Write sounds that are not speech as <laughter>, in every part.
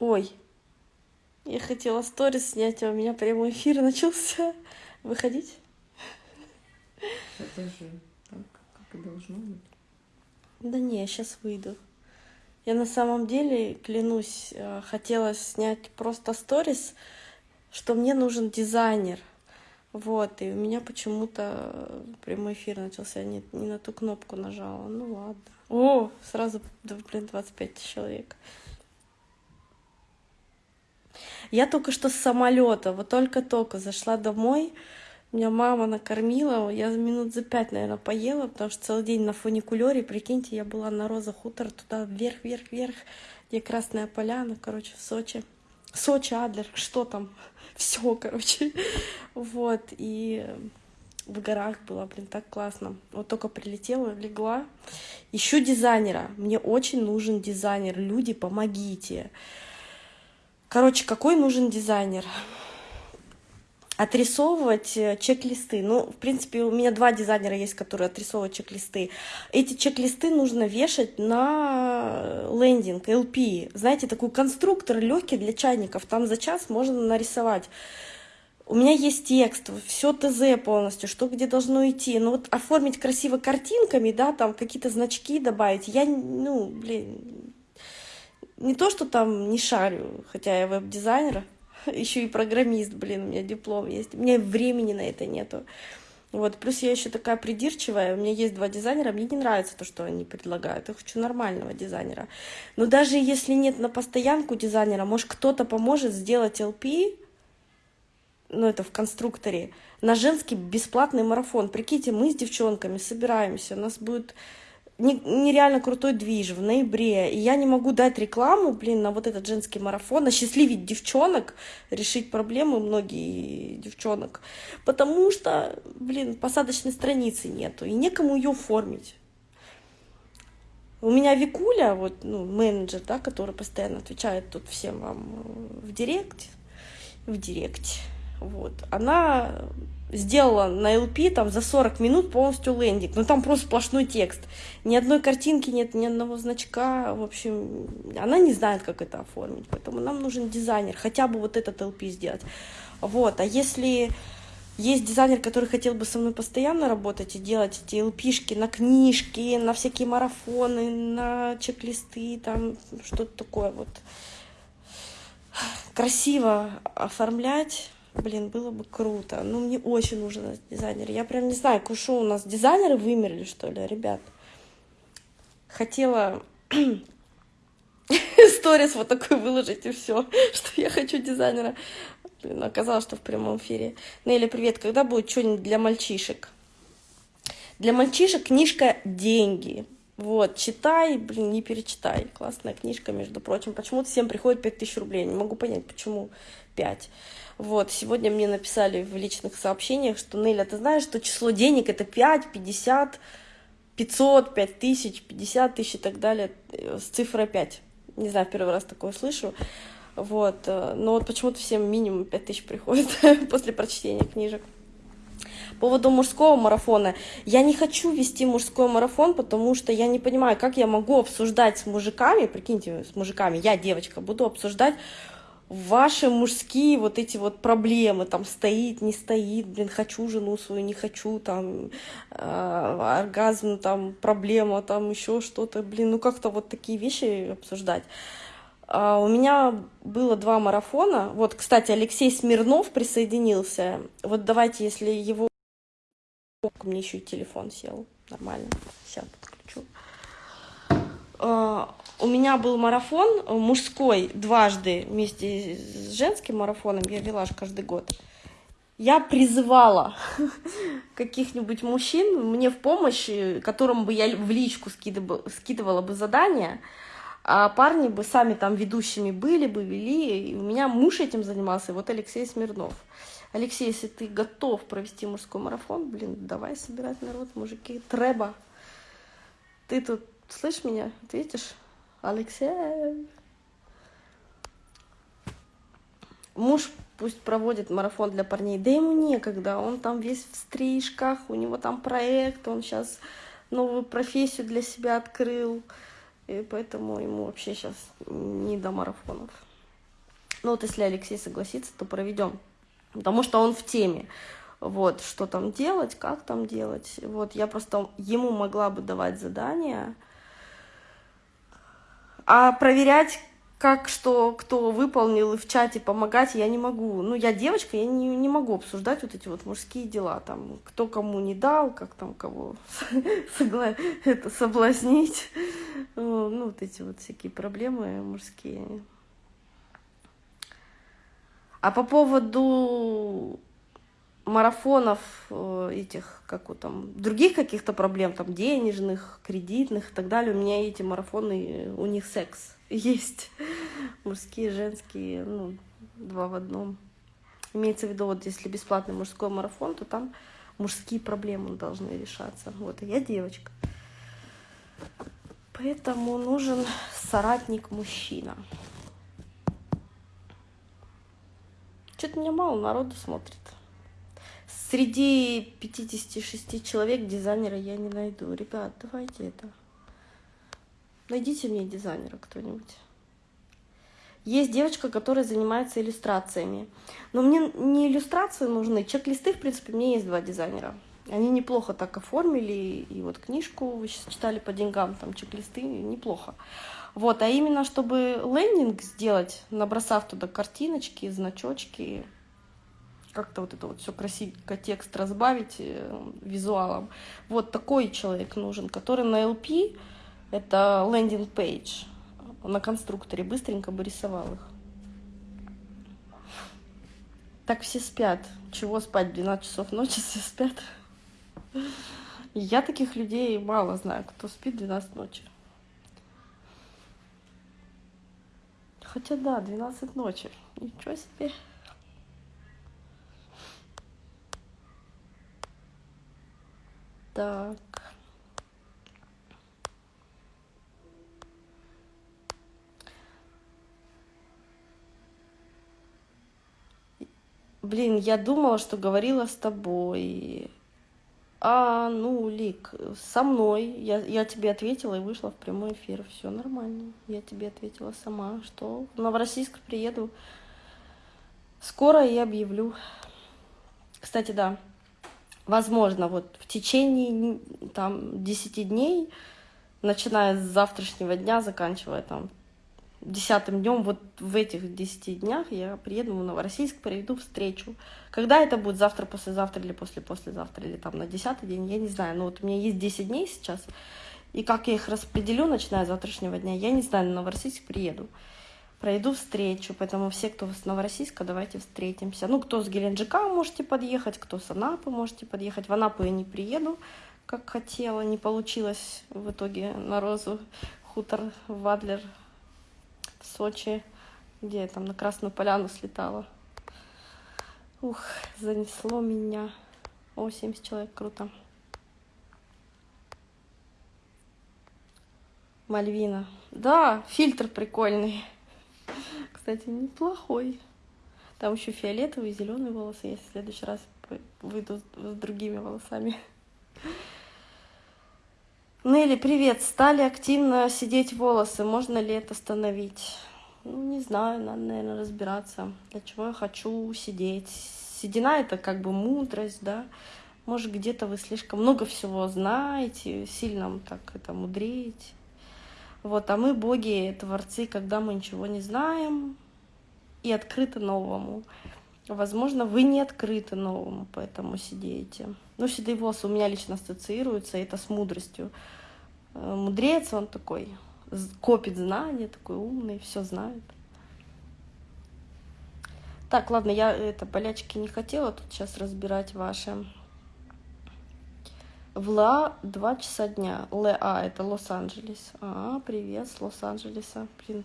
Ой, я хотела сторис снять, а у меня прямой эфир начался. <laughs> Выходить? Это же так, как и должно быть. Да не, я сейчас выйду. Я на самом деле, клянусь, э, хотела снять просто сторис, что мне нужен дизайнер. Вот, и у меня почему-то прямой эфир начался, не, не на ту кнопку нажала. Ну ладно. О, сразу, да, блин, 25 человек. Я только что с самолета, вот только-только зашла домой, меня мама накормила, я минут за пять, наверное, поела, потому что целый день на фуникулере, прикиньте, я была на Роза Хутор, туда вверх, вверх, вверх, где Красная Поляна, короче, в Сочи. Сочи, Адлер, что там? <laughs> Все, короче. Вот, и в горах было, блин, так классно. Вот только прилетела, легла. Ищу дизайнера. Мне очень нужен дизайнер. Люди, помогите. Короче, какой нужен дизайнер? Отрисовывать э, чек-листы. Ну, в принципе, у меня два дизайнера есть, которые отрисовывают чек-листы. Эти чек-листы нужно вешать на лендинг, LP. Знаете, такой конструктор легкий для чайников. Там за час можно нарисовать. У меня есть текст, все ТЗ полностью, что где должно идти. Но вот оформить красиво картинками, да, там какие-то значки добавить, я, ну, блин, не то, что там не шарю, хотя я веб-дизайнер, <laughs> еще и программист, блин, у меня диплом есть. У меня времени на это нету. Вот, плюс я еще такая придирчивая, у меня есть два дизайнера, мне не нравится то, что они предлагают, я хочу нормального дизайнера. Но даже если нет на постоянку дизайнера, может кто-то поможет сделать LP, ну это в конструкторе, на женский бесплатный марафон. Прикиньте, мы с девчонками собираемся, у нас будет нереально крутой движ в ноябре, и я не могу дать рекламу, блин, на вот этот женский марафон, осчастливить девчонок, решить проблемы многие девчонок, потому что, блин, посадочной страницы нету, и некому ее оформить. У меня Викуля, вот, ну, менеджер, да, который постоянно отвечает тут всем вам в директ, в директе, вот, она сделала на LP там за 40 минут полностью лендинг. Ну там просто сплошной текст. Ни одной картинки нет, ни одного значка. В общем, она не знает, как это оформить. Поэтому нам нужен дизайнер. Хотя бы вот этот LP сделать. Вот. А если есть дизайнер, который хотел бы со мной постоянно работать и делать эти LP-шки на книжки, на всякие марафоны, на чек-листы, там что-то такое вот красиво оформлять, Блин, было бы круто. Ну, мне очень нужен дизайнер. Я прям не знаю, кушу у нас дизайнеры вымерли, что ли, ребят. Хотела <clears throat> сторис вот такой выложить и все, <laughs> что я хочу дизайнера. Блин, оказалось, что в прямом эфире. Нелли, привет. Когда будет что-нибудь для мальчишек? Для мальчишек книжка «Деньги». Вот, читай, блин, не перечитай. Классная книжка, между прочим. Почему-то всем приходит 5000 рублей. Не могу понять, почему 5. Вот, сегодня мне написали в личных сообщениях, что, Неля, ты знаешь, что число денег это 5, 50, 500, 5 тысяч, 50 тысяч и так далее, э, с цифрой 5. Не знаю, первый раз такое слышу. Вот, э, но вот почему-то всем минимум 5 тысяч приходит <laughs> после прочтения книжек. По поводу мужского марафона. Я не хочу вести мужской марафон, потому что я не понимаю, как я могу обсуждать с мужиками, прикиньте, с мужиками, я девочка, буду обсуждать ваши мужские вот эти вот проблемы, там стоит, не стоит, блин, хочу жену свою, не хочу, там, э, оргазм, там, проблема, там, еще что-то, блин, ну как-то вот такие вещи обсуждать. Uh, у меня было два марафона. Вот, кстати, Алексей Смирнов присоединился. Вот давайте, если его... Мне еще и телефон сел. Нормально. Сейчас подключу. Uh, у меня был марафон э, мужской дважды вместе с женским марафоном, я вела аж каждый год. Я призывала <laughs> каких-нибудь мужчин мне в помощь, э, которым бы я в личку скидывала, бы задания, а парни бы сами там ведущими были бы, вели. И у меня муж этим занимался, вот Алексей Смирнов. Алексей, если ты готов провести мужской марафон, блин, давай собирать народ, мужики. Треба. Ты тут слышишь меня? Ты видишь? Алексей. Муж пусть проводит марафон для парней, да ему некогда, он там весь в стрижках, у него там проект, он сейчас новую профессию для себя открыл, и поэтому ему вообще сейчас не до марафонов. Ну вот если Алексей согласится, то проведем. Потому что он в теме. Вот, что там делать, как там делать. Вот, я просто ему могла бы давать задания. А проверять, как что, кто выполнил, и в чате помогать я не могу. Ну, я девочка, я не, не могу обсуждать вот эти вот мужские дела. Там, кто кому не дал, как там кого <laughs> это, соблазнить. Ну, вот эти вот всякие проблемы мужские. А по поводу марафонов э, этих, как вот там, других каких-то проблем, там, денежных, кредитных и так далее, у меня эти марафоны, у них секс <laughs> есть. Мужские, женские, ну, два в одном. Имеется в виду, вот если бесплатный мужской марафон, то там мужские проблемы должны решаться. Вот, а я девочка. Поэтому нужен соратник-мужчина. Что-то меня мало народу смотрит. Среди 56 человек дизайнера я не найду. Ребят, давайте это. Найдите мне дизайнера кто-нибудь. Есть девочка, которая занимается иллюстрациями. Но мне не иллюстрации нужны, чек-листы, в принципе, мне есть два дизайнера. Они неплохо так оформили, и вот книжку вы сейчас читали по деньгам, там чек-листы, неплохо. Вот, а именно, чтобы лендинг сделать, набросав туда картиночки, значочки, как-то вот это вот все красивенько текст разбавить э, визуалом. Вот такой человек нужен, который на LP, это лендинг пейдж, на конструкторе быстренько бы рисовал их. Так все спят. Чего спать 12 часов ночи, все спят. Я таких людей мало знаю, кто спит 12 ночи. Хотя да, 12 ночи. Ничего себе. Так. Блин, я думала, что говорила с тобой. А, ну, Лик, со мной. Я, я тебе ответила и вышла в прямой эфир. Все нормально. Я тебе ответила сама, что в Новороссийск приеду. Скоро и объявлю. Кстати, да, возможно, вот в течение там 10 дней, начиная с завтрашнего дня, заканчивая там десятым днем, вот в этих десяти днях я приеду в Новороссийск, проведу встречу. Когда это будет, завтра, послезавтра или после-послезавтра, или там на десятый день, я не знаю. Но вот у меня есть 10 дней сейчас, и как я их распределю, начиная с завтрашнего дня, я не знаю, на Новороссийск приеду. Пройду встречу, поэтому все, кто с Новороссийска, давайте встретимся. Ну, кто с Геленджика можете подъехать, кто с Анапы можете подъехать. В Анапу я не приеду, как хотела, не получилось в итоге на Розу хутор Вадлер в Сочи, где я там на Красную Поляну слетала. Ух, занесло меня. О, 70 человек, круто. Мальвина. Да, фильтр прикольный. Кстати, неплохой. Там еще фиолетовые, зеленые волосы. Я в следующий раз выйду с другими волосами. Нелли, привет. Стали активно сидеть волосы. Можно ли это остановить? Ну, не знаю, надо, наверное, разбираться, для чего я хочу сидеть. Седина — это как бы мудрость, да. Может, где-то вы слишком много всего знаете, сильно так это мудреете. Вот, а мы боги, творцы, когда мы ничего не знаем и открыты новому. Возможно, вы не открыты новому, поэтому сидите. Ну, седые волосы у меня лично ассоциируются, это с мудростью. Э, мудрец, он такой, копит знания, такой умный, все знает. Так, ладно, я это болячки не хотела тут сейчас разбирать ваши. В Ла два часа дня. ЛА это Лос-Анджелес. А, привет с Лос-Анджелеса. Блин,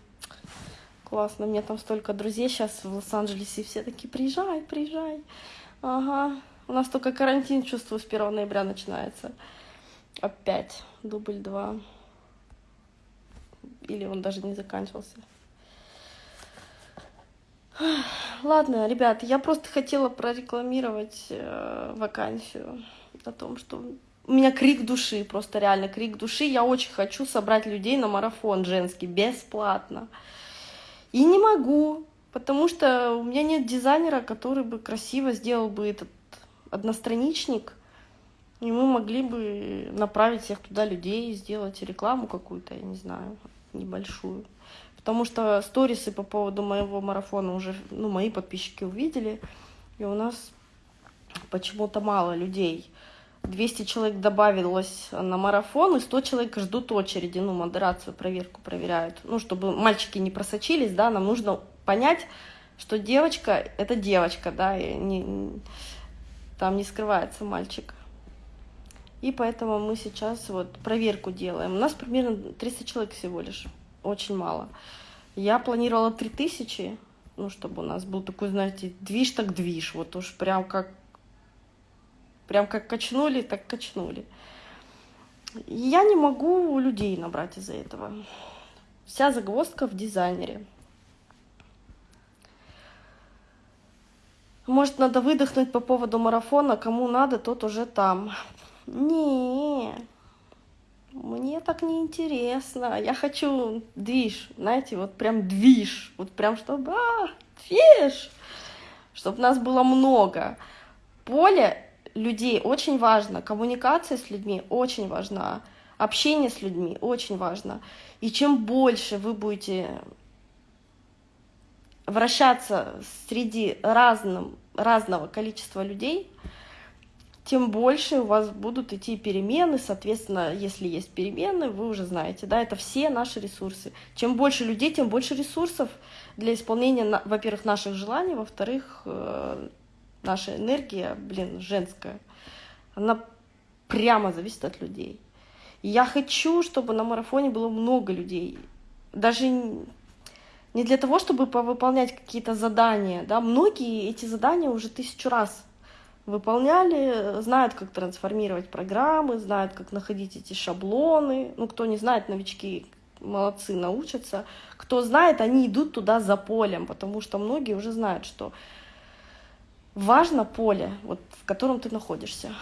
классно. У меня там столько друзей сейчас в Лос-Анджелесе. Все такие, приезжай, приезжай. Ага. У нас только карантин, чувствую, с 1 ноября начинается. Опять. Дубль два. Или он даже не заканчивался. Ладно, ребят, я просто хотела прорекламировать э, вакансию о том, что у меня крик души, просто реально крик души. Я очень хочу собрать людей на марафон женский бесплатно. И не могу, Потому что у меня нет дизайнера, который бы красиво сделал бы этот одностраничник, и мы могли бы направить всех туда людей, сделать рекламу какую-то, я не знаю, небольшую. Потому что сторисы по поводу моего марафона уже, ну, мои подписчики увидели, и у нас почему-то мало людей. 200 человек добавилось на марафон, и 100 человек ждут очереди, ну, модерацию, проверку проверяют. Ну, чтобы мальчики не просочились, да, нам нужно понять, что девочка — это девочка, да, и не, там не скрывается мальчик. И поэтому мы сейчас вот проверку делаем. У нас примерно 300 человек всего лишь, очень мало. Я планировала 3000, ну, чтобы у нас был такой, знаете, движ так движ, вот уж прям как, прям как качнули, так качнули. Я не могу людей набрать из-за этого. Вся загвоздка в дизайнере. Может, надо выдохнуть по поводу марафона, кому надо, тот уже там. Не, мне так не интересно. Я хочу движ, знаете, вот прям движ, вот прям чтобы, а, движ, чтобы нас было много. Поле людей очень важно, коммуникация с людьми очень важна, общение с людьми очень важно. И чем больше вы будете вращаться среди разным, разного количества людей, тем больше у вас будут идти перемены, соответственно, если есть перемены, вы уже знаете, да, это все наши ресурсы. Чем больше людей, тем больше ресурсов для исполнения, во-первых, наших желаний, во-вторых, э, наша энергия, блин, женская, она прямо зависит от людей. И я хочу, чтобы на марафоне было много людей, даже не для того, чтобы повыполнять какие-то задания, да, многие эти задания уже тысячу раз выполняли, знают, как трансформировать программы, знают, как находить эти шаблоны. Ну, кто не знает, новички молодцы, научатся. Кто знает, они идут туда за полем, потому что многие уже знают, что важно поле, вот, в котором ты находишься.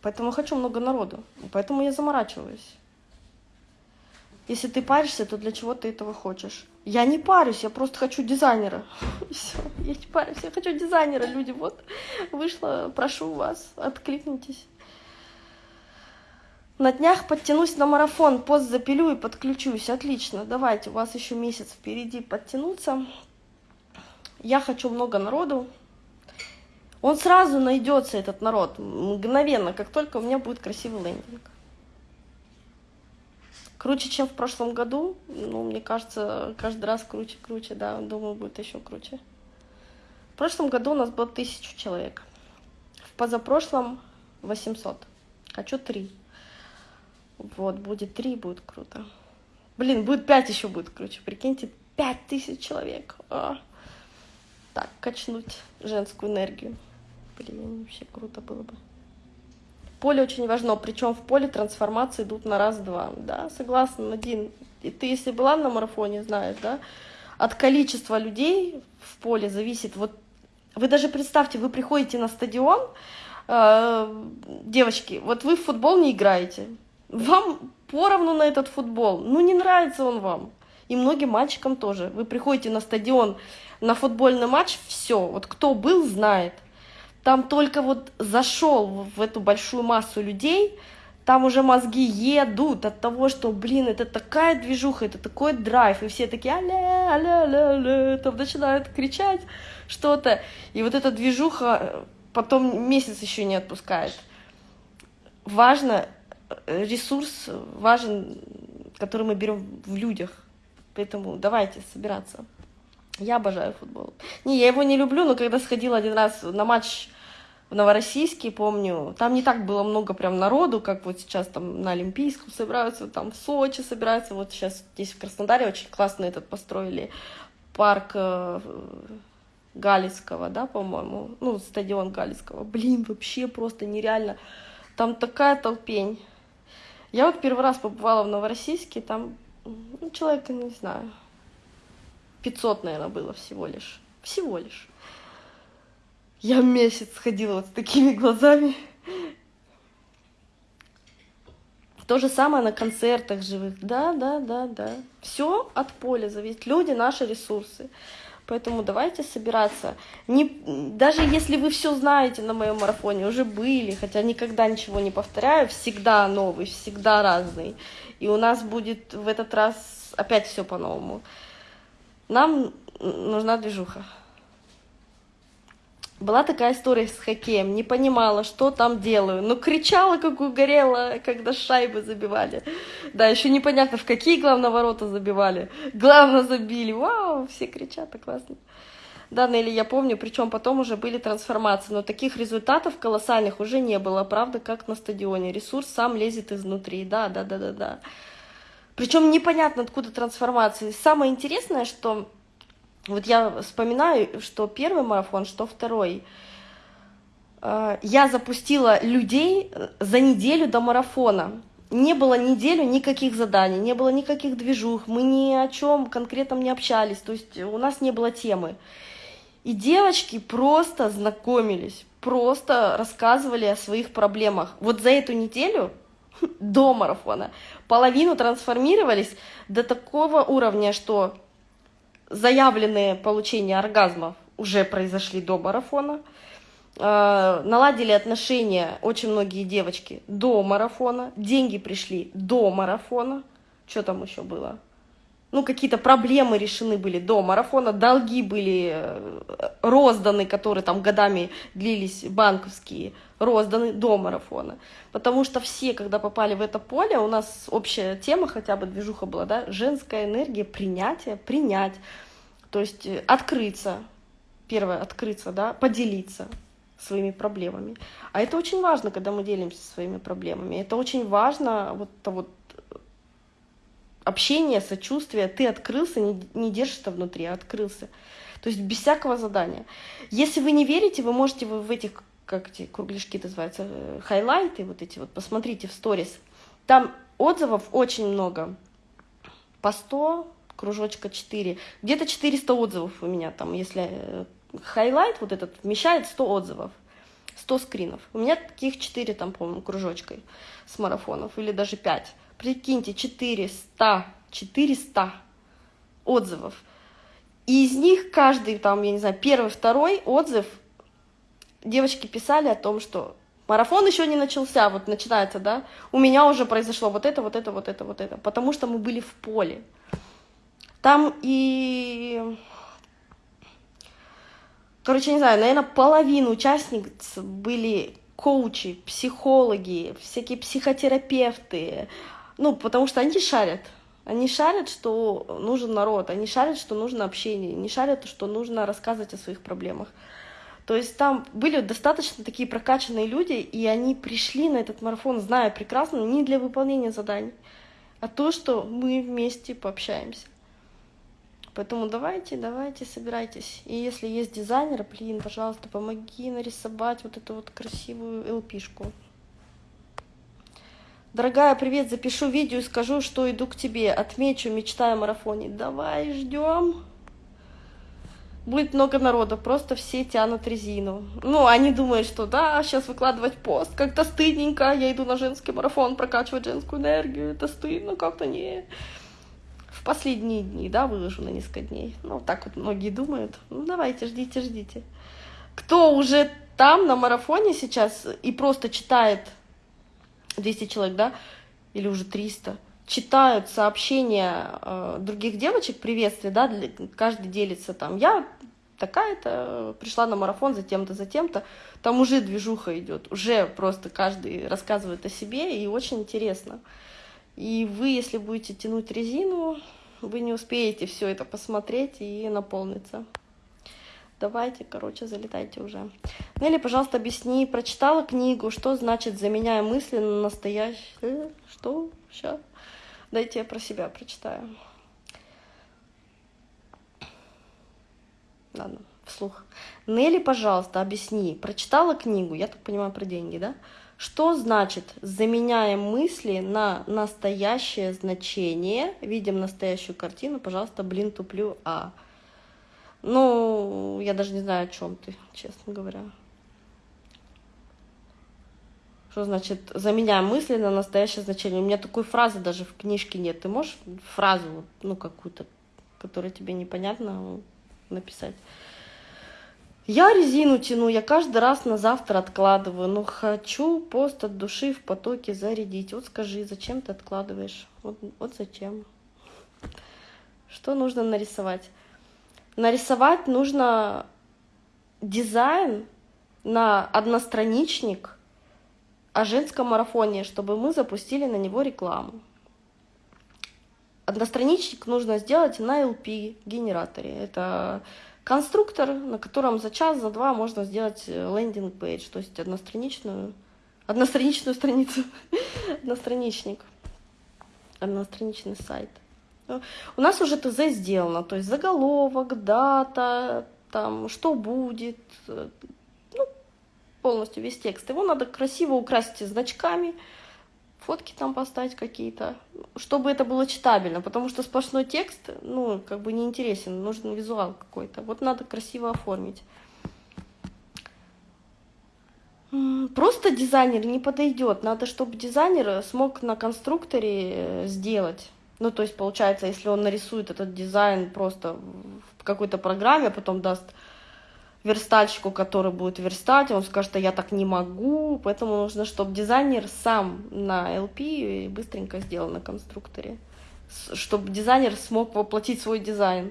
Поэтому хочу много народу, поэтому я заморачиваюсь. Если ты паришься, то для чего ты этого хочешь? Я не парюсь, я просто хочу дизайнера. <laughs> Все, я не парюсь, я хочу дизайнера, люди. Вот, вышла, прошу вас, откликнитесь. На днях подтянусь на марафон, пост запилю и подключусь. Отлично, давайте, у вас еще месяц впереди подтянуться. Я хочу много народу. Он сразу найдется, этот народ, мгновенно, как только у меня будет красивый лендинг. Круче, чем в прошлом году. Ну, мне кажется, каждый раз круче, круче, да. Думаю, будет еще круче. В прошлом году у нас было тысячу человек. В позапрошлом 800. Хочу три. Вот, будет три, будет круто. Блин, будет пять еще будет круче. Прикиньте, пять тысяч человек. А. Так, качнуть женскую энергию. Блин, вообще круто было бы. Поле очень важно, причем в поле трансформации идут на раз-два, да, согласна, Надин. И ты, если была на марафоне, знаешь, да, от количества людей в поле зависит, вот вы даже представьте, вы приходите на стадион, э, девочки, вот вы в футбол не играете, вам поровну на этот футбол, ну не нравится он вам, и многим мальчикам тоже. Вы приходите на стадион на футбольный матч, все, вот кто был, знает. Там только вот зашел в эту большую массу людей, там уже мозги едут от того, что, блин, это такая движуха, это такой драйв, и все такие аля, аля, аля, аля, там начинают кричать что-то, и вот эта движуха э, потом месяц еще не отпускает. Важно, э, ресурс важен, который мы берем в людях, поэтому давайте собираться. Я обожаю футбол. Не, я его не люблю, но когда сходила один раз на матч в Новороссийске, помню, там не так было много прям народу, как вот сейчас там на Олимпийском собираются, там в Сочи собираются, вот сейчас здесь в Краснодаре очень классно этот построили парк э, Галицкого, да, по-моему, ну, стадион Галицкого. Блин, вообще просто нереально. Там такая толпень. Я вот первый раз побывала в Новороссийске, там, ну, человек, не знаю, 500, наверное, было всего лишь. Всего лишь. Я месяц ходила вот с такими <laughs> глазами. То же самое на концертах живых. Да, да, да, да. Все от поля зависит. Люди наши ресурсы. Поэтому давайте собираться. Не, даже если вы все знаете на моем марафоне, уже были, хотя никогда ничего не повторяю, всегда новый, всегда разный. И у нас будет в этот раз опять все по-новому. Нам нужна движуха. Была такая история с хоккеем, не понимала, что там делаю, но кричала, как угорела, когда шайбы забивали. Да, еще непонятно, в какие главные ворота забивали. Главное забили, вау, все кричат, так классно. Да, Нелли, я помню, причем потом уже были трансформации, но таких результатов колоссальных уже не было, правда, как на стадионе. Ресурс сам лезет изнутри, да, да, да, да, да. Причем непонятно, откуда трансформации. Самое интересное, что вот я вспоминаю, что первый марафон, что второй. Э, я запустила людей э, за неделю до марафона. Не было неделю никаких заданий, не было никаких движух, мы ни о чем конкретном не общались, то есть у нас не было темы. И девочки просто знакомились, просто рассказывали о своих проблемах. Вот за эту неделю <laughs> до марафона половину трансформировались до такого уровня, что заявленные получения оргазмов уже произошли до марафона. Э, наладили отношения очень многие девочки до марафона. Деньги пришли до марафона. Что там еще было? Ну, какие-то проблемы решены были до марафона, долги были э, розданы, которые там годами длились, банковские, розданы до марафона. Потому что все, когда попали в это поле, у нас общая тема, хотя бы движуха была, да, женская энергия, принятие, принять. То есть э, открыться, первое, открыться, да, поделиться своими проблемами. А это очень важно, когда мы делимся своими проблемами. Это очень важно, вот вот общение, сочувствие. Ты открылся, не, не держишь это внутри, а открылся. То есть без всякого задания. Если вы не верите, вы можете в этих, как эти кругляшки называются, э, highlight ы, вот эти вот, посмотрите в сторис. Там отзывов очень много. По 100, кружочка 4. Где-то 400 отзывов у меня там, если highlight вот этот вмещает 100 отзывов. 100 скринов. У меня таких 4 там, по-моему, кружочкой с марафонов, или даже 5. Прикиньте, 400, 400 отзывов. И из них каждый, там, я не знаю, первый, второй отзыв девочки писали о том, что марафон еще не начался, вот начинается, да, у меня уже произошло вот это, вот это, вот это, вот это, потому что мы были в поле. Там и... Короче, не знаю, наверное, половина участниц были коучи, психологи, всякие психотерапевты. Ну, потому что они шарят. Они шарят, что нужен народ, они шарят, что нужно общение, не шарят, что нужно рассказывать о своих проблемах. То есть там были достаточно такие прокачанные люди, и они пришли на этот марафон, зная прекрасно, не для выполнения заданий, а то, что мы вместе пообщаемся. Поэтому давайте, давайте, собирайтесь. И если есть дизайнер, блин, пожалуйста, помоги нарисовать вот эту вот красивую ЛПшку. Дорогая, привет, запишу видео и скажу, что иду к тебе. Отмечу, мечтаю о марафоне. Давай, ждем. Будет много народа, просто все тянут резину. Ну, они думают, что да, сейчас выкладывать пост, как-то стыдненько, я иду на женский марафон прокачивать женскую энергию, это стыдно, как-то не в последние дни, да, выложу на несколько дней. Ну, так вот многие думают. Ну, давайте, ждите, ждите. Кто уже там на марафоне сейчас и просто читает 200 человек, да, или уже 300, читают сообщения э, других девочек, приветствия, да, для, каждый делится там, я такая-то пришла на марафон за тем-то, за тем-то, там уже движуха идет, уже просто каждый рассказывает о себе, и очень интересно. И вы, если будете тянуть резину, вы не успеете все это посмотреть и наполниться. Давайте, короче, залетайте уже. Нелли, пожалуйста, объясни, прочитала книгу, что значит «заменяя мысли на настоящее». Э, что? Сейчас. Дайте я про себя прочитаю. Ладно, вслух. Нелли, пожалуйста, объясни, прочитала книгу, я так понимаю, про деньги, да? Что значит заменяем мысли на настоящее значение? Видим настоящую картину, пожалуйста, блин, туплю, а. Ну, я даже не знаю, о чем ты, честно говоря. Что значит заменяем мысли на настоящее значение? У меня такой фразы даже в книжке нет. Ты можешь фразу, ну, какую-то, которая тебе непонятна, написать? Я резину тяну, я каждый раз на завтра откладываю, но хочу пост от души в потоке зарядить. Вот скажи, зачем ты откладываешь? Вот, вот зачем? Что нужно нарисовать? Нарисовать нужно дизайн на одностраничник о женском марафоне, чтобы мы запустили на него рекламу. Одностраничник нужно сделать на LP генераторе. Это конструктор, на котором за час, за два можно сделать landing page, то есть одностраничную, одностраничную страницу, <laughs> одностраничник, одностраничный сайт. У нас уже ТЗ сделано, то есть заголовок, дата, там, что будет, ну, полностью весь текст. Его надо красиво украсить значками, фотки там поставить какие-то, чтобы это было читабельно, потому что сплошной текст, ну, как бы неинтересен, нужен визуал какой-то. Вот надо красиво оформить. Просто дизайнер не подойдет. Надо, чтобы дизайнер смог на конструкторе э, сделать. Ну, то есть, получается, если он нарисует этот дизайн просто в какой-то программе, а потом даст верстальщику, который будет верстать, он скажет, что я так не могу, поэтому нужно, чтобы дизайнер сам на LP быстренько сделал на конструкторе, чтобы дизайнер смог воплотить свой дизайн.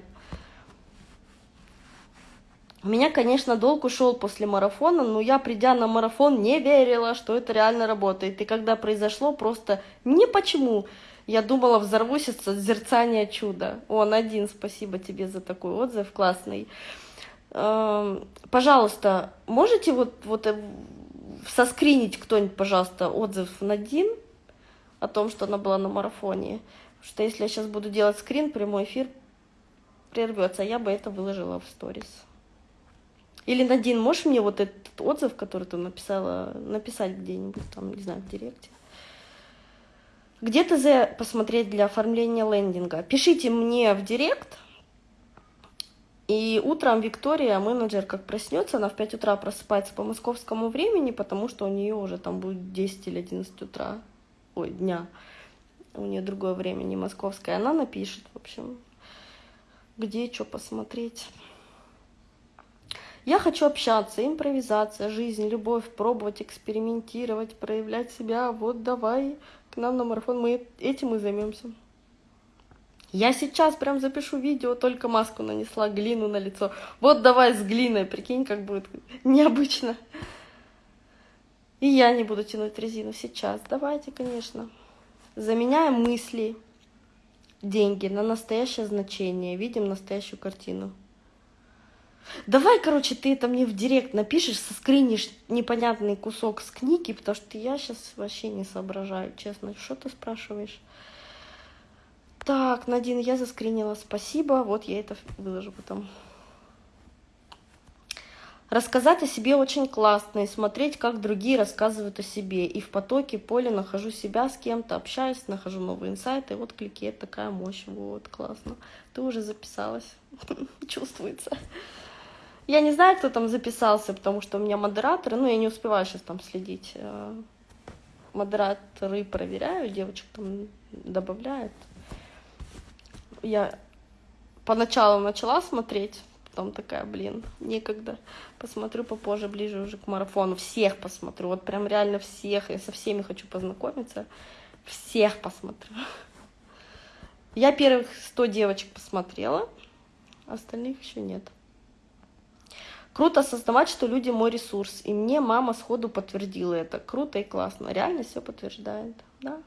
У меня, конечно, долг ушел после марафона, но я, придя на марафон, не верила, что это реально работает. И когда произошло, просто не почему. Я думала, взорвусь от созерцания чуда. Он один, спасибо тебе за такой отзыв, классный. Эм, пожалуйста, можете вот, вот э, соскринить кто-нибудь, пожалуйста, отзыв на Дин о том, что она была на марафоне? Потому что если я сейчас буду делать скрин, прямой эфир прервется, а я бы это выложила в сторис. Или, Надин, можешь мне вот этот отзыв, который ты написала, написать где-нибудь там, не знаю, в директе? Где ТЗ посмотреть для оформления лендинга? Пишите мне в директ, и утром Виктория, менеджер, как проснется, она в 5 утра просыпается по московскому времени, потому что у нее уже там будет 10 или 11 утра, ой, дня. У нее другое время, не московское. Она напишет, в общем, где что посмотреть. Я хочу общаться, импровизация, жизнь, любовь, пробовать, экспериментировать, проявлять себя. Вот давай к нам на марафон, мы этим и займемся. Я сейчас прям запишу видео, только маску нанесла, глину на лицо. Вот давай с глиной, прикинь, как будет необычно. И я не буду тянуть резину сейчас. Давайте, конечно. Заменяем мысли, деньги на настоящее значение. Видим настоящую картину. Давай, короче, ты это мне в директ напишешь, соскринишь непонятный кусок с книги, потому что я сейчас вообще не соображаю, честно. Что ты спрашиваешь? Так, Надин, я заскринила, спасибо. Вот я это выложу потом. Рассказать о себе очень классно и смотреть, как другие рассказывают о себе. И в потоке поле нахожу себя с кем-то, общаюсь, нахожу новые инсайты. Вот клики, это такая мощь. Вот, классно. Ты уже записалась. <laughs> Чувствуется. Я не знаю, кто там записался, потому что у меня модераторы, ну, я не успеваю сейчас там следить. Э, модераторы проверяю, девочек там добавляют я поначалу начала смотреть, потом такая, блин, некогда. Посмотрю попозже, ближе уже к марафону. Всех посмотрю, вот прям реально всех. Я со всеми хочу познакомиться. Всех посмотрю. Я первых 100 девочек посмотрела, остальных еще нет. Круто осознавать, что люди мой ресурс. И мне мама сходу подтвердила это. Круто и классно. Реальность все подтверждает. Да?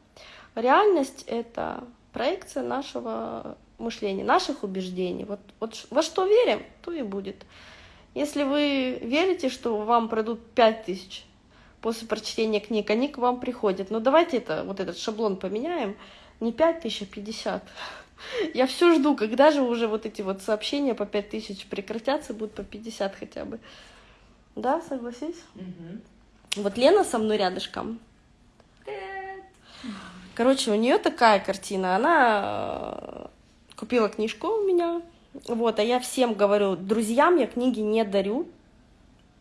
Реальность это проекция нашего мышления, наших убеждений. Вот, вот во что верим, то и будет. Если вы верите, что вам пройдут пять тысяч после прочтения книг, они к вам приходят. Но давайте это, вот этот шаблон поменяем. Не пять тысяч, а пятьдесят. Я все жду, когда же уже вот эти вот сообщения по пять тысяч прекратятся, будут по 50 хотя бы. Да, согласись? Угу. Вот Лена со мной рядышком. Короче, у нее такая картина. Она купила книжку у меня, вот, а я всем говорю, друзьям я книги не дарю,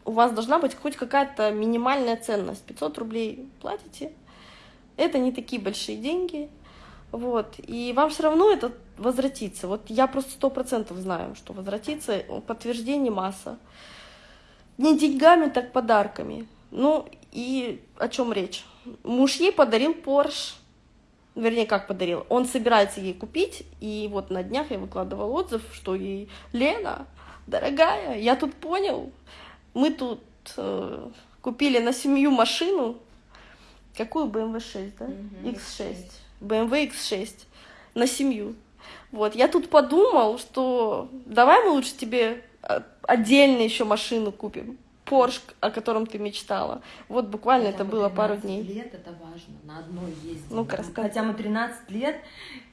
у вас должна быть хоть какая-то минимальная ценность. 500 рублей платите, это не такие большие деньги, вот, и вам все равно это возвратится. Вот я просто сто процентов знаю, что возвратится, подтверждение масса. Не деньгами, так подарками. Ну, и о чем речь? Муж ей подарил Porsche, вернее, как подарил, он собирается ей купить, и вот на днях я выкладывал отзыв, что ей, Лена, дорогая, я тут понял, мы тут э, купили на семью машину, какую BMW 6, да? X6, BMW X6 на семью. Вот, я тут подумал, что давай мы лучше тебе э, отдельно еще машину купим. Порш, о котором ты мечтала. Вот буквально Хотя это было пару дней. лет это важно, на одной ездим. Ну-ка, Хотя мы 13 лет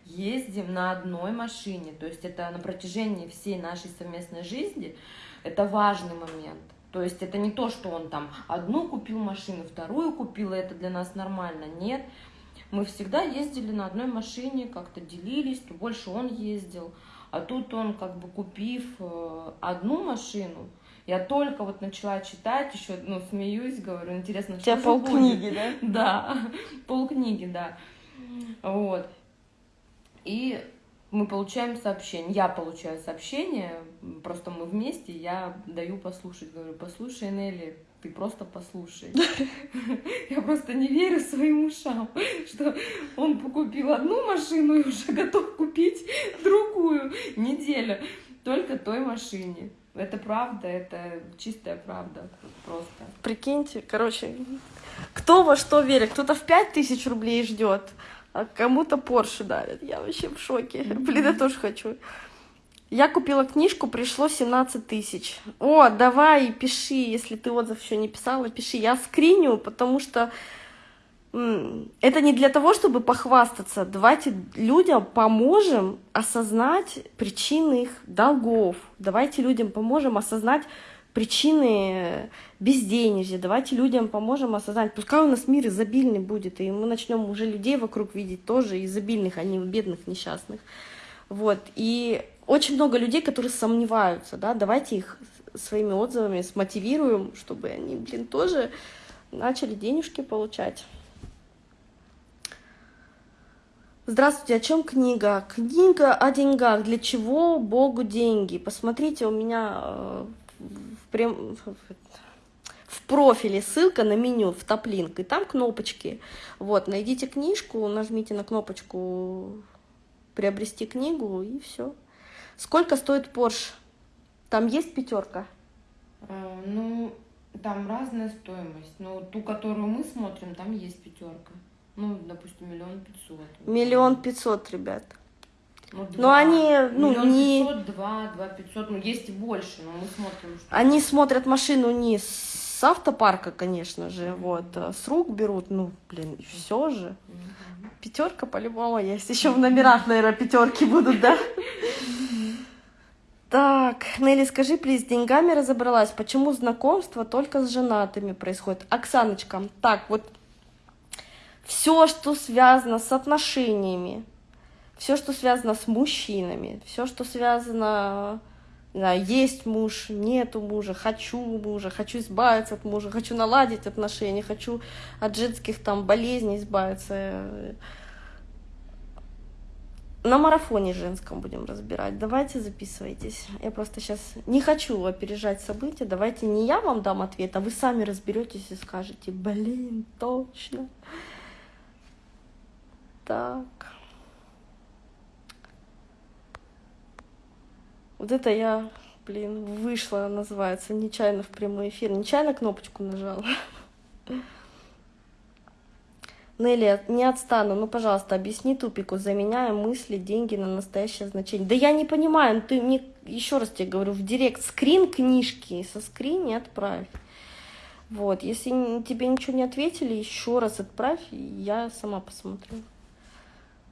ездим на одной машине, то есть это на протяжении всей нашей совместной жизни, это важный момент. То есть это не то, что он там одну купил машину, вторую купил, и это для нас нормально. Нет, мы всегда ездили на одной машине, как-то делились, то больше он ездил. А тут он, как бы купив э, одну машину, я только вот начала читать, еще, ну, смеюсь, говорю, интересно, что У полкниги, да? <laughs> Да, полкниги, да. Вот. И мы получаем сообщение, я получаю сообщение, просто мы вместе, я даю послушать, говорю, послушай, Нелли, ты просто послушай. <laughs> Я просто не верю своим ушам, что он купил одну машину и уже готов купить другую неделю только той машине. Это правда, это чистая правда просто. Прикиньте, короче, кто во что верит. Кто-то в пять тысяч рублей ждет, а кому-то Порше дарят. Я вообще в шоке. Блин, я тоже хочу. Я купила книжку, пришло 17 тысяч. О, давай, пиши, если ты отзыв еще не писала, пиши. Я скриню, потому что это не для того, чтобы похвастаться. Давайте людям поможем осознать причины их долгов. Давайте людям поможем осознать причины безденежья. Давайте людям поможем осознать. Пускай у нас мир изобильный будет, и мы начнем уже людей вокруг видеть тоже изобильных, а не бедных, несчастных. Вот. И очень много людей, которые сомневаются, да, давайте их своими отзывами смотивируем, чтобы они, блин, тоже начали денежки получать. Здравствуйте, о чем книга? Книга о деньгах. Для чего Богу деньги? Посмотрите, у меня э, в, прям, в профиле ссылка на меню, в топлинк, и там кнопочки. Вот, найдите книжку, нажмите на кнопочку приобрести книгу, и все. Сколько стоит Porsche? Там есть пятерка? А, ну, там разная стоимость. Но ту, которую мы смотрим, там есть пятерка. Ну, допустим, миллион пятьсот. Миллион пятьсот, ребят. Ну, но они, ну, миллион не... пятьсот, два, два пятьсот, ну, есть и больше, но мы смотрим, что... Они смотрят машину не с автопарка, конечно же, вот, а с рук берут, ну, блин, все же. Mm-hmm. Пятерка по-любому есть, еще в номерах, наверное, пятерки будут, да? <laughs> Так, Нелли, скажи, плиз, с деньгами разобралась, почему знакомство только с женатыми происходит? Оксаночка, так, вот все, что связано с отношениями, все, что связано с мужчинами, все, что связано, да, есть муж, нету мужа, хочу мужа, хочу избавиться от мужа, хочу наладить отношения, хочу от женских там болезней избавиться. На марафоне женском будем разбирать. Давайте записывайтесь. Я просто сейчас не хочу опережать события. Давайте не я вам дам ответ, а вы сами разберетесь и скажете, блин, точно так. Вот это я, блин, вышла, называется, нечаянно в прямой эфир. Нечаянно кнопочку нажала. Нелли, не отстану, ну, пожалуйста, объясни тупику, заменяя мысли, деньги на настоящее значение. Да я не понимаю, ну, ты мне, еще раз тебе говорю, в директ скрин книжки, со скрин отправь. Вот, если тебе ничего не ответили, еще раз отправь, я сама посмотрю.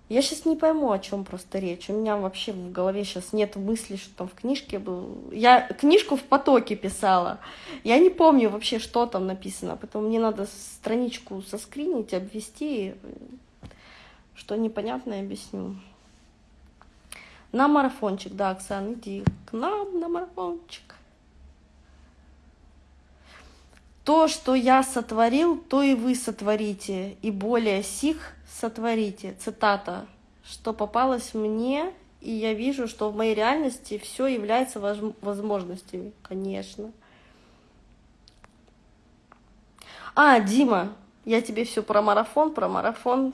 Я сейчас не пойму, о чем просто речь. У меня вообще в голове сейчас нет мысли, что там в книжке был. Я книжку в потоке писала. Я не помню вообще, что там написано. Поэтому мне надо страничку соскринить, обвести. Что непонятно, объясню. На марафончик, да, Оксан, иди к нам на марафончик. То, что я сотворил, то и вы сотворите, и более сих сотворите. Цитата. Что попалось мне, и я вижу, что в моей реальности все является возможностями, конечно. А, Дима, я тебе все про марафон, про марафон.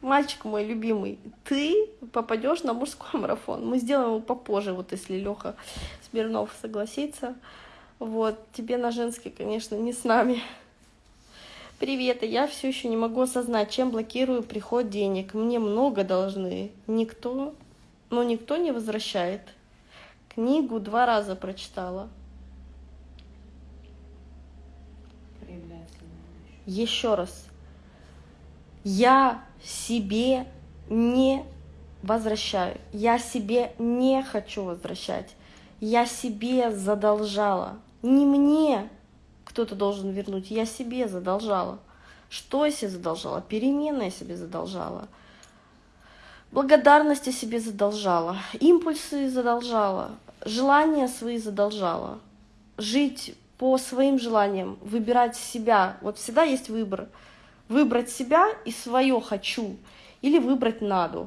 Мальчик мой любимый, ты попадешь на мужской <laughs> марафон. Мы сделаем его попозже, вот если Леха Смирнов согласится. Вот, тебе на женский, конечно, не с нами. Привет, я все еще не могу осознать, чем блокирую приход денег. Мне много должны. Никто, но никто не возвращает. Книгу два раза прочитала. Еще раз. Я себе не возвращаю. Я себе не хочу возвращать. Я себе задолжала. Не мне кто-то должен вернуть, я себе задолжала. Что я себе задолжала? Перемены я себе задолжала. Благодарность я себе задолжала. Импульсы задолжала. Желания свои задолжала. Жить по своим желаниям, выбирать себя. Вот всегда есть выбор. Выбрать себя и свое «хочу» или выбрать «надо».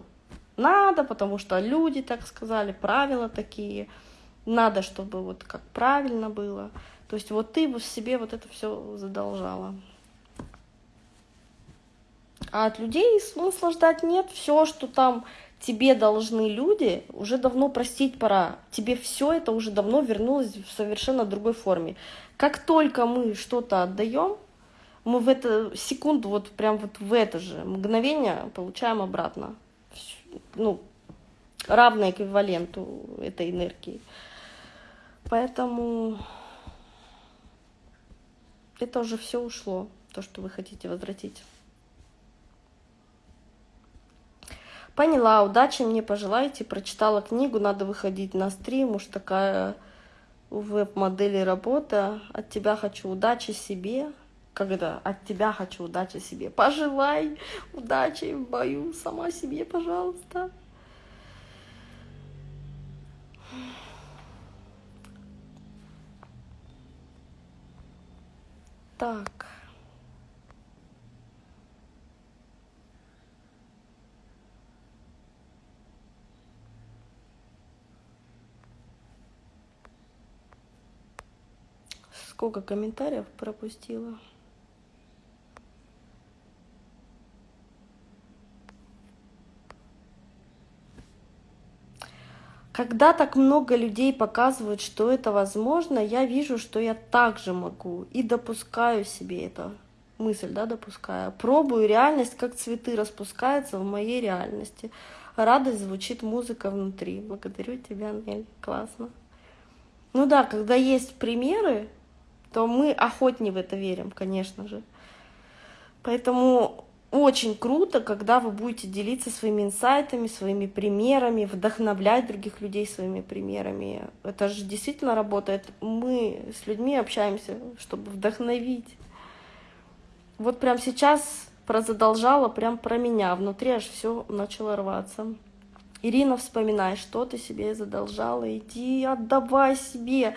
Надо, потому что люди так сказали, правила такие – надо, чтобы вот как правильно было. То есть вот ты в себе вот это все задолжала. А от людей смысла ждать нет. Все, что там тебе должны люди, уже давно простить пора. Тебе все это уже давно вернулось в совершенно другой форме. Как только мы что-то отдаем, мы в эту секунду, вот прям вот в это же мгновение получаем обратно. Ну, равное эквиваленту этой энергии. Поэтому это уже все ушло, то, что вы хотите возвратить. Поняла, удачи мне пожелайте. Прочитала книгу, надо выходить на стрим. Уж такая веб-модели работа. От тебя хочу удачи себе. Когда от тебя хочу удачи себе. Пожелай удачи в бою сама себе, пожалуйста. Так. Сколько комментариев пропустила? Когда так много людей показывают, что это возможно, я вижу, что я также могу и допускаю себе это мысль, да, допускаю. Пробую реальность, как цветы распускаются в моей реальности. Радость звучит музыка внутри. Благодарю тебя, Нель. Классно. Ну да, когда есть примеры, то мы охотнее в это верим, конечно же. Поэтому очень круто, когда вы будете делиться своими инсайтами, своими примерами, вдохновлять других людей своими примерами. Это же действительно работает. Мы с людьми общаемся, чтобы вдохновить. Вот прям сейчас про задолжала, прям про меня. Внутри аж все начало рваться. Ирина, вспоминай, что ты себе задолжала, иди отдавай себе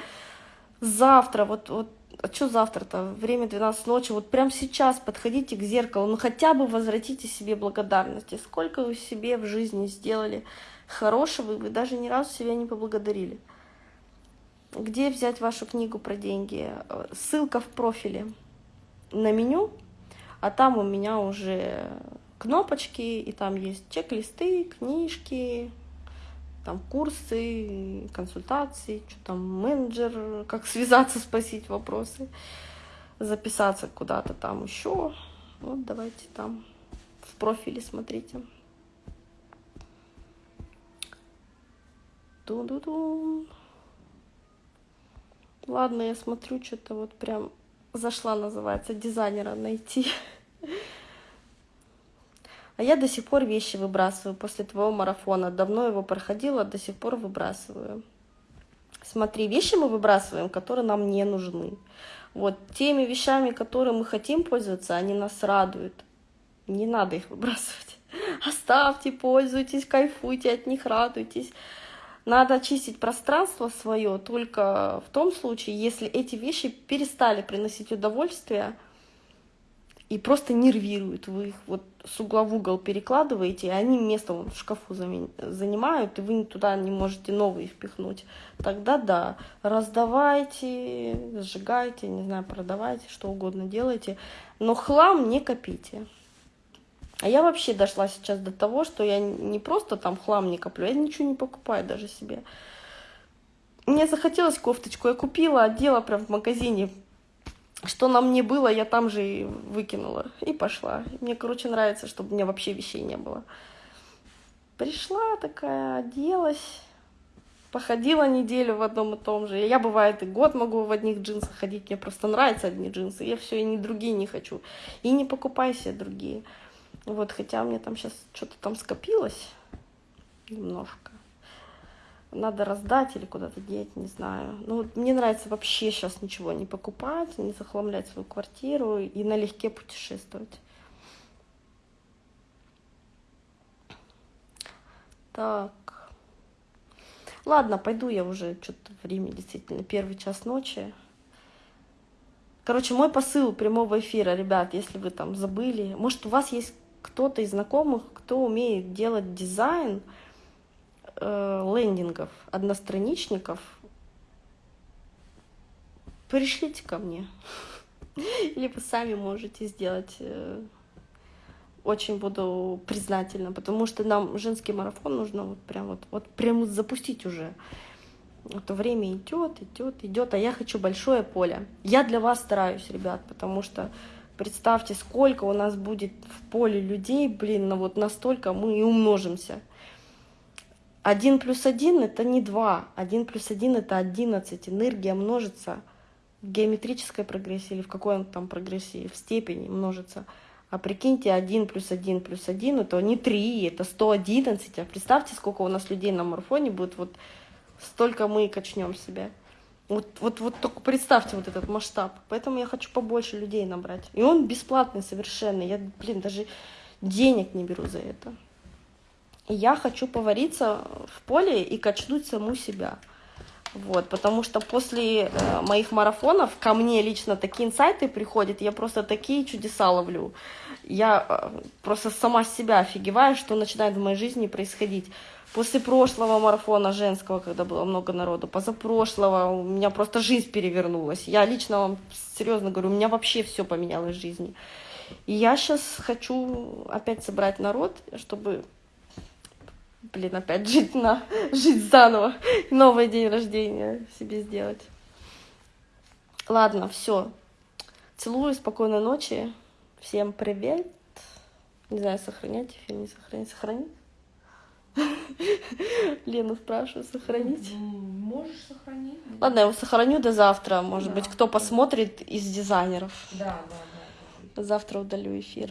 завтра, вот, вот а что завтра-то? Время 12 ночи. Вот прямо сейчас подходите к зеркалу, ну хотя бы возвратите себе благодарности. Сколько вы себе в жизни сделали хорошего, вы даже ни разу себя не поблагодарили. Где взять вашу книгу про деньги? Ссылка в профиле на меню, а там у меня уже кнопочки, и там есть чек-листы, книжки, там курсы, консультации, что там менеджер, как <laughs> связаться, спросить вопросы, записаться куда-то там еще. Вот давайте там в профиле смотрите. Ду-ду-ду. Ладно, я смотрю, что-то вот прям зашла, называется, дизайнера найти. <laughs> А я до сих пор вещи выбрасываю после твоего марафона. Давно его проходила, до сих пор выбрасываю. Смотри, вещи мы выбрасываем, которые нам не нужны. Вот теми вещами, которые мы хотим пользоваться, они нас радуют. Не надо их выбрасывать. <laughs> Оставьте, пользуйтесь, кайфуйте от них, радуйтесь. Надо очистить пространство свое только в том случае, если эти вещи перестали приносить удовольствие и просто нервируют. Вы их вот с угла в угол перекладываете, и они место вон в шкафу занимают, и вы туда не можете новые впихнуть. Тогда да, раздавайте, сжигайте, не знаю, продавайте, что угодно делайте, но хлам не копите. А я вообще дошла сейчас до того, что я не просто там хлам не коплю, я ничего не покупаю даже себе. Мне захотелось кофточку, я купила, одела прям в магазине. Что на мне было, я там же и выкинула. И пошла. Мне, короче, нравится, чтобы у меня вообще вещей не было. Пришла такая, оделась, походила неделю в одном и том же. Я, бывает, и год могу в одних джинсах ходить. Мне просто нравятся одни джинсы. Я все, и ни другие не хочу. И не покупай себе другие. Вот, хотя у меня там сейчас что-то там скопилось немножко. Надо раздать или куда-то деть, не знаю. Ну, вот мне нравится вообще сейчас ничего не покупать, не захламлять свою квартиру и налегке путешествовать. Так. Ладно, пойду я уже, что-то время действительно, первый час ночи. Короче, мой посыл прямого эфира, ребят, если вы там забыли, может, у вас есть кто-то из знакомых, кто умеет делать дизайн э, лендингов, одностраничников, пришлите ко мне. <laughs> Вы сами можете сделать. Э, очень буду признательна, потому что нам женский марафон нужно вот прям вот, вот прям запустить уже. Это время идет, идет, идет, а я хочу большое поле. Я для вас стараюсь, ребят, потому что Представьте, сколько у нас будет в поле людей, блин, ну вот настолько мы и умножимся. Один плюс один это не два, один плюс один это одиннадцать. Энергия множится в геометрической прогрессии или в какой он там прогрессии, в степени множится. А прикиньте, один плюс один плюс один это не три, это сто одиннадцать. А представьте, сколько у нас людей на марафоне будет, вот столько мы и качнем себя. Вот, вот, вот только представьте вот этот масштаб. Поэтому я хочу побольше людей набрать. И он бесплатный совершенно. Я, блин, даже денег не беру за это. Я хочу повариться в поле и качнуть саму себя. Вот, потому что после э, моих марафонов ко мне лично такие инсайты приходят, я просто такие чудеса ловлю. Я э, просто сама себя офигеваю, что начинает в моей жизни происходить. После прошлого марафона женского, когда было много народу, позапрошлого, у меня просто жизнь перевернулась. Я лично вам серьезно говорю, у меня вообще все поменялось в жизни. И я сейчас хочу опять собрать народ, чтобы, блин, опять жить, на, жить заново, новый день рождения себе сделать. Ладно, все. Целую, спокойной ночи. Всем привет. Не знаю, сохранять эфир, не сохранить. Сохранить? <laughs> Лену спрашиваю, сохранить? Можешь сохранить. Ладно, я его сохраню до завтра. Может да. быть, кто посмотрит из дизайнеров. Да, да, да. Завтра удалю эфир.